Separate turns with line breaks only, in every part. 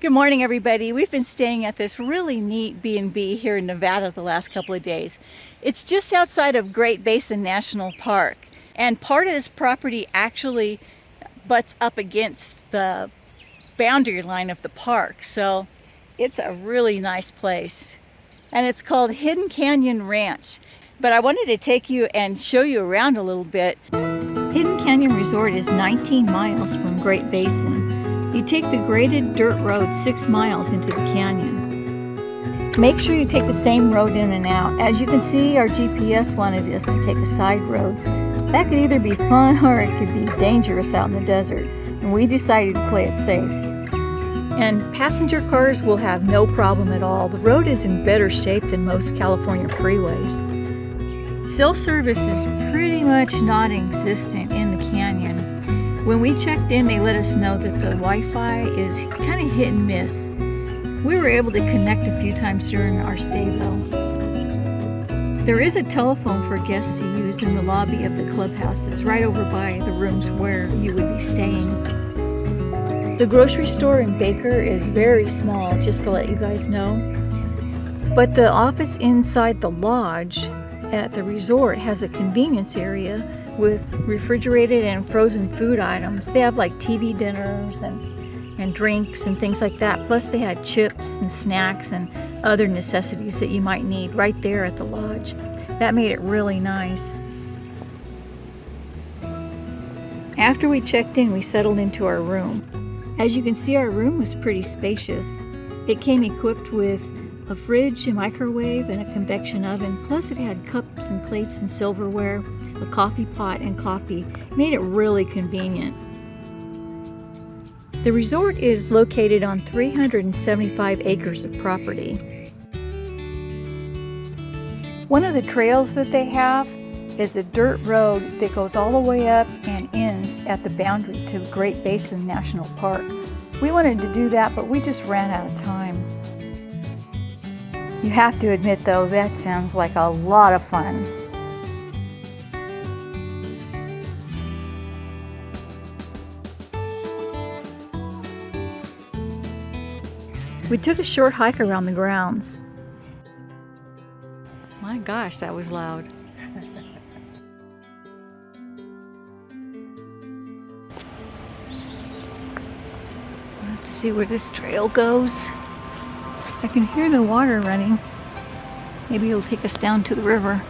Good morning everybody. We've been staying at this really neat B&B here in Nevada the last couple of days. It's just outside of Great Basin National Park and part of this property actually butts up against the boundary line of the park so it's a really nice place and it's called Hidden Canyon Ranch but I wanted to take you and show you around a little bit. Hidden Canyon Resort is 19 miles from Great Basin you take the graded dirt road six miles into the canyon. Make sure you take the same road in and out. As you can see, our GPS wanted us to take a side road. That could either be fun or it could be dangerous out in the desert, and we decided to play it safe. And passenger cars will have no problem at all. The road is in better shape than most California freeways. Self-service is pretty much non-existent in the canyon. When we checked in, they let us know that the Wi-Fi is kind of hit and miss. We were able to connect a few times during our stay though. There is a telephone for guests to use in the lobby of the clubhouse that's right over by the rooms where you would be staying. The grocery store in Baker is very small, just to let you guys know. But the office inside the lodge at the resort has a convenience area with refrigerated and frozen food items. They have like TV dinners and, and drinks and things like that. Plus they had chips and snacks and other necessities that you might need right there at the lodge. That made it really nice. After we checked in, we settled into our room. As you can see, our room was pretty spacious. It came equipped with a fridge, a microwave, and a convection oven. Plus it had cups and plates and silverware, a coffee pot and coffee. Made it really convenient. The resort is located on 375 acres of property. One of the trails that they have is a dirt road that goes all the way up and ends at the boundary to Great Basin National Park. We wanted to do that, but we just ran out of time. You have to admit though, that sounds like a lot of fun. We took a short hike around the grounds. My gosh, that was loud. We'll have to see where this trail goes. I can hear the water running. Maybe it'll take us down to the river.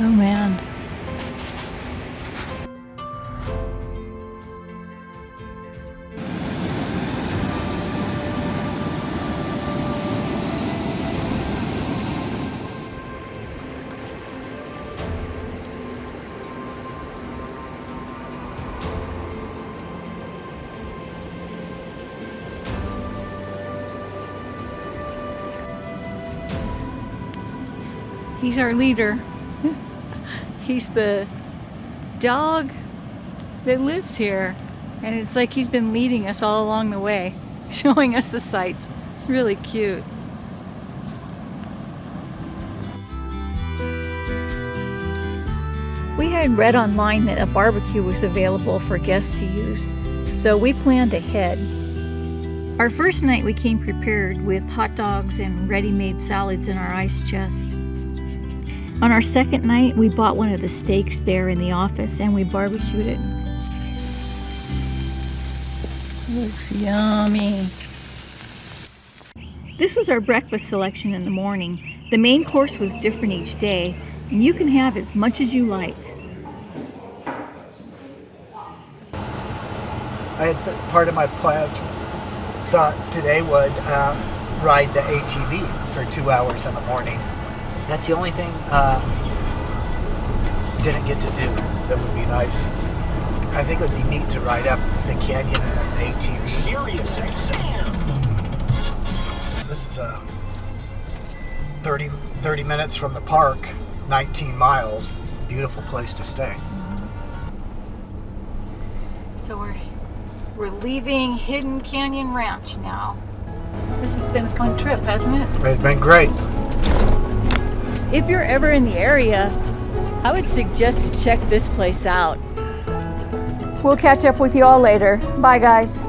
Oh man. He's our leader. he's the dog that lives here. And it's like he's been leading us all along the way, showing us the sights. It's really cute. We had read online that a barbecue was available for guests to use, so we planned ahead. Our first night we came prepared with hot dogs and ready-made salads in our ice chest. On our second night, we bought one of the steaks there in the office and we barbecued it. Looks yummy. This was our breakfast selection in the morning. The main course was different each day, and you can have as much as you like.
I had part of my plans thought today would uh, ride the ATV for two hours in the morning. That's the only thing uh, didn't get to do that would be nice. I think it would be neat to ride up the canyon in an ATV. Sirius XM. This is a 30, 30 minutes from the park, 19 miles. Beautiful place to stay.
So we're we're leaving Hidden Canyon Ranch now. This has been a fun trip, hasn't it?
It's been great
if you're ever in the area, I would suggest you check this place out. We'll catch up with you all later. Bye, guys.